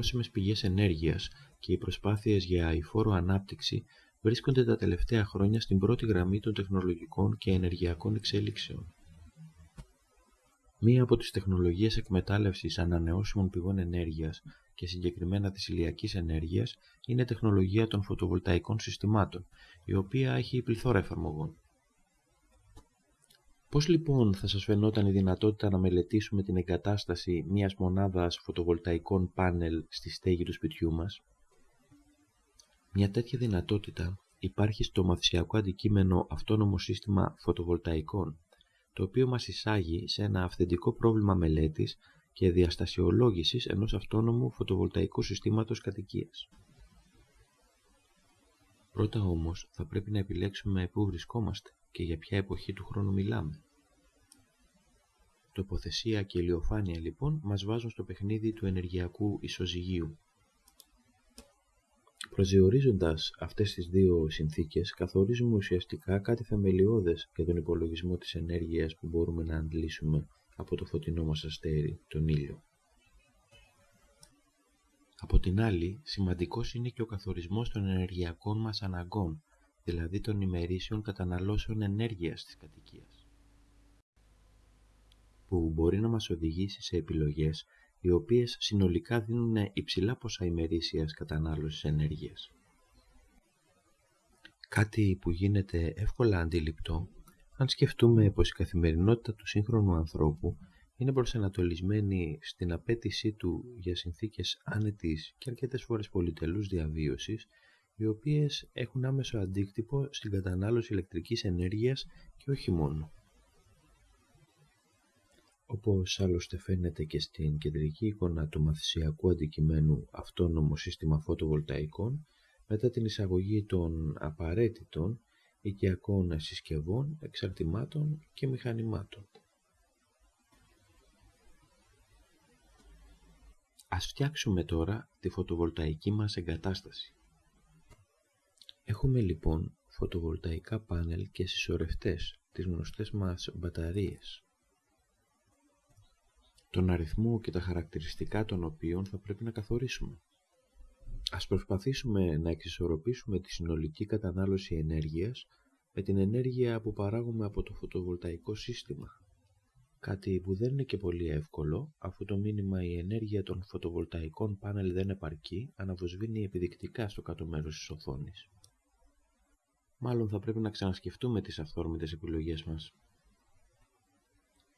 Οι ανανεώσιμες πηγές ενέργειας και οι προσπάθειες για αηφόρο ανάπτυξη βρίσκονται τα τελευταία χρόνια στην πρώτη γραμμή των τεχνολογικών και ενεργειακών εξέλιξεων. Μία από τις τεχνολογίες εκμετάλλευσης ανανεώσιμων πηγών ενέργειας και συγκεκριμένα της ηλιακής ενέργειας είναι η τεχνολογία των φωτοβολταϊκών συστημάτων, η οποία έχει πληθώρα εφαρμογών. Πώς λοιπόν θα σας φαινόταν η δυνατότητα να μελετήσουμε την εγκατάσταση μιας μονάδας φωτοβολταϊκών πάνελ στη στέγη του σπιτιού μας; Μια τέτοια δυνατότητα υπάρχει στο μαθησιακό αντικείμενο αυτόνομο σύστημα φωτοβολταϊκών, το οποίο μας εισάγει σε ένα αυθεντικό πρόβλημα μελέτης και διαστασιολόγησης ενός αυτόνομου φωτοβολταϊκού συστήματος κατοικίας. Πρώτα όμως θα πρέπει να επιλέξουμε πού βρισκόμαστε και για ποια εποχή του χρόνου μιλάμε. Τοποθεσία και ηλιοφάνεια λοιπόν μας βάζουν στο παιχνίδι του ενεργειακού ισοζυγίου. Προσδιορίζοντας αυτές τις δύο συνθήκες, καθορίζουμε ουσιαστικά κάτι θεμελιώδες για τον υπολογισμό της ενέργειας που μπορούμε να αντλήσουμε από το φωτεινό μας αστέρι, τον ήλιο. Από την άλλη, σημαντικός είναι και ο καθορισμός των ενεργειακών μας αναγκών, δηλαδή των ημερήσεων καταναλώσεων ενέργειας της κατοικίας, που μπορεί να μας οδηγήσει σε επιλογές οι οποίες συνολικά δίνουν υψηλά ποσά ημερήσιας κατανάλωσης ενέργειας. Κάτι που γίνεται εύκολα αντιληπτό αν σκεφτούμε πως η καθημερινότητα του σύγχρονου ανθρώπου είναι προσανατολισμένη στην απέτησή του για συνθήκες άνετης και αρκετές φορές πολυτελούς διαβίωσης, οι οποίες έχουν άμεσο αντίκτυπο στην κατανάλωση ηλεκτρικής ενέργειας και όχι μόνο. Όπως άλλωστε φαίνεται και στην κεντρική εικόνα του μαθησιακού αντικειμένου αυτόνομο σύστημα φωτοβολταϊκών, μετά την εισαγωγή των απαραίτητων οικιακών συσκευών, εξαρτημάτων και μηχανημάτων. Ας φτιάξουμε τώρα τη φωτοβολταϊκή μας εγκατάσταση. Έχουμε λοιπόν φωτοβολταϊκά πάνελ και συσσωρευτές, τις γνωστές μας μπαταρίες. Τον αριθμό και τα χαρακτηριστικά των οποίων θα πρέπει να καθορίσουμε. Ας προσπαθήσουμε να εξισορροπήσουμε τη συνολική κατανάλωση ενέργειας με την ενέργεια που παράγουμε από το φωτοβολταϊκό σύστημα. Κάτι που δεν είναι και πολύ εύκολο, αφού το μήνυμα η ενέργεια των φωτοβολταϊκών πάνελ δεν επαρκεί, αναβοσβήνει επιδεικτικά στο κάτω μέρος της οθόνης. Μάλλον θα πρέπει να ξανασκεφτούμε τις αυθόρμητες επιλογές μας.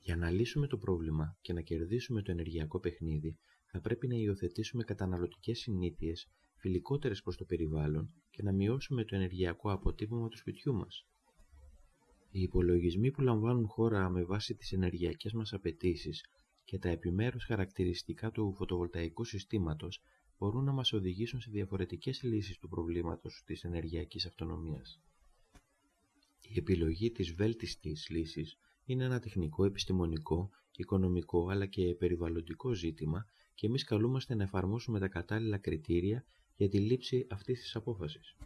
Για να λύσουμε το πρόβλημα και να κερδίσουμε το ενεργειακό παιχνίδι, θα πρέπει να υιοθετήσουμε καταναλωτικές συνήθειες φιλικότερες προς το περιβάλλον και να μειώσουμε το ενεργειακό αποτύπωμα του σπιτιού μας. Οι υπολογισμοί που λαμβάνουν χώρα με βάση τις ενεργειακές μας απαιτήσεις και τα επιμέρους χαρακτηριστικά του φωτοβολταϊκού συστήματος μπορούν να μας οδηγήσουν σε διαφορετικές λύσεις του προβλήματος της ενεργειακής αυτονομίας. Η επιλογή της βέλτιστης λύσης είναι ένα τεχνικό, επιστημονικό, οικονομικό αλλά και περιβαλλοντικό ζήτημα και εμείς καλούμαστε να εφαρμόσουμε τα κατάλληλα κριτήρια για τη λήψη αυτής της απόφασης.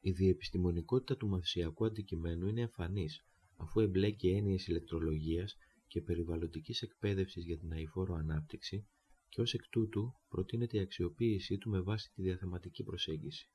Η διεπιστημονικότητα του μαθησιακού αντικειμένου είναι εμφανής, αφού εμπλέκει έννοιες ηλεκτρολογίας και περιβαλλοντικής εκπαίδευσης για την αηφόρο ανάπτυξη και ως εκ τούτου προτείνεται η αξιοποίησή του με βάση τη διαθεματική προσέγγιση.